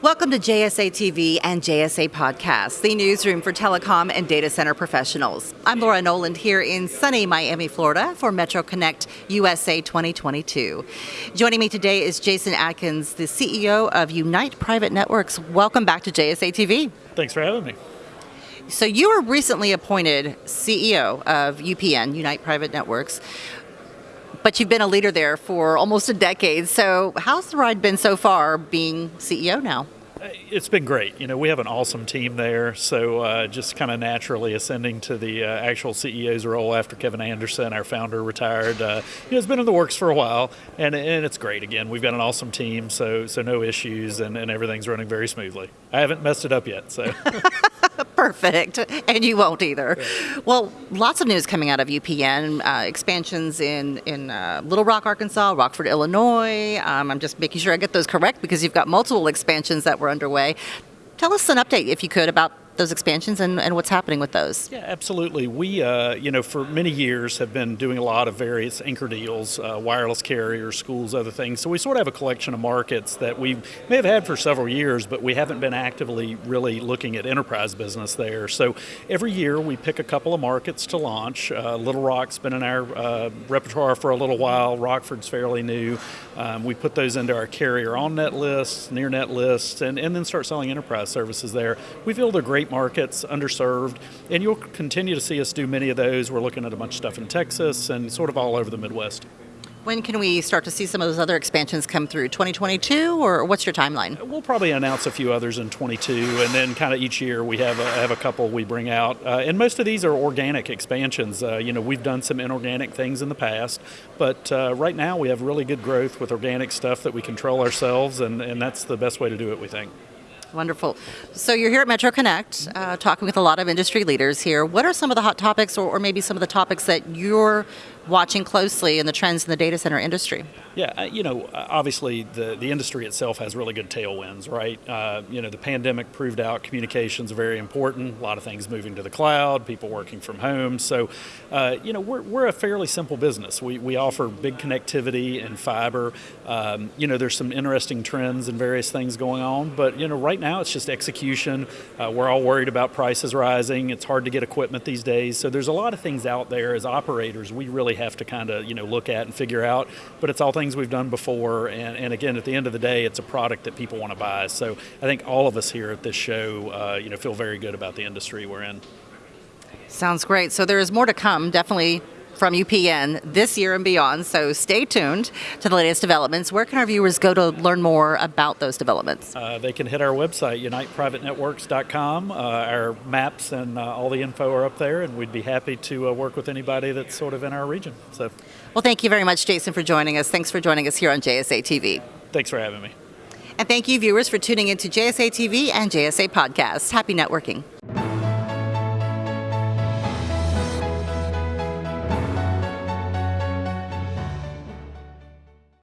Welcome to JSA TV and JSA Podcast, the newsroom for telecom and data center professionals. I'm Laura Noland here in sunny Miami, Florida for Metro Connect USA 2022. Joining me today is Jason Atkins, the CEO of Unite Private Networks. Welcome back to JSA TV. Thanks for having me. So, you were recently appointed CEO of UPN, Unite Private Networks but you've been a leader there for almost a decade. So, how's the ride been so far being CEO now? It's been great. You know, we have an awesome team there. So, uh, just kind of naturally ascending to the uh, actual CEO's role after Kevin Anderson, our founder, retired. Uh, you know, it's been in the works for a while, and, and it's great. Again, we've got an awesome team, so so no issues, and, and everything's running very smoothly. I haven't messed it up yet, so. Perfect, and you won't either. Yeah. Well, lots of news coming out of UPN, uh, expansions in in uh, Little Rock, Arkansas, Rockford, Illinois. Um, I'm just making sure I get those correct because you've got multiple expansions that were underway. Tell us an update, if you could, about those expansions and, and what's happening with those. Yeah, absolutely. We, uh, you know, for many years have been doing a lot of various anchor deals, uh, wireless carriers, schools, other things. So we sort of have a collection of markets that we may have had for several years, but we haven't been actively really looking at enterprise business there. So every year we pick a couple of markets to launch. Uh, Little Rock's been in our uh, repertoire for a little while. Rockford's fairly new. Um, we put those into our carrier on net lists, near net lists, and, and then start selling enterprise services there. We feel they're great markets, underserved, and you'll continue to see us do many of those. We're looking at a bunch of stuff in Texas and sort of all over the Midwest. When can we start to see some of those other expansions come through? 2022, or what's your timeline? We'll probably announce a few others in 22, and then kind of each year we have a, have a couple we bring out. Uh, and most of these are organic expansions. Uh, you know, we've done some inorganic things in the past, but uh, right now we have really good growth with organic stuff that we control ourselves, and, and that's the best way to do it, we think. Wonderful. So you're here at Metro Connect, uh, talking with a lot of industry leaders here. What are some of the hot topics, or, or, maybe some of the topics that you're watching closely in the trends in the data center industry? Yeah, uh, you know, uh, obviously the, the industry itself has really good tailwinds, right? Uh, you know, the pandemic proved out communications are very important. A lot of things moving to the cloud, people working from home. So, uh, you know, we're, we're a fairly simple business. We, we offer big connectivity and fiber. Um, you know, there's some interesting trends and various things going on, but you know, right now it's just execution. Uh, we're all worried about prices rising. It's hard to get equipment these days. So there's a lot of things out there as operators we really have to kind of you know look at and figure out. But it's all things we've done before, and, and again, at the end of the day, it's a product that people want to buy. So I think all of us here at this show, uh, you know, feel very good about the industry we're in. Sounds great. So there is more to come. Definitely from UPN this year and beyond. So stay tuned to the latest developments. Where can our viewers go to learn more about those developments? Uh, they can hit our website, uniteprivatenetworks.com. Uh, our maps and uh, all the info are up there, and we'd be happy to uh, work with anybody that's sort of in our region. So, well, thank you very much, Jason, for joining us. Thanks for joining us here on JSA TV. Thanks for having me. And thank you, viewers, for tuning into JSA TV and JSA Podcast. Happy networking.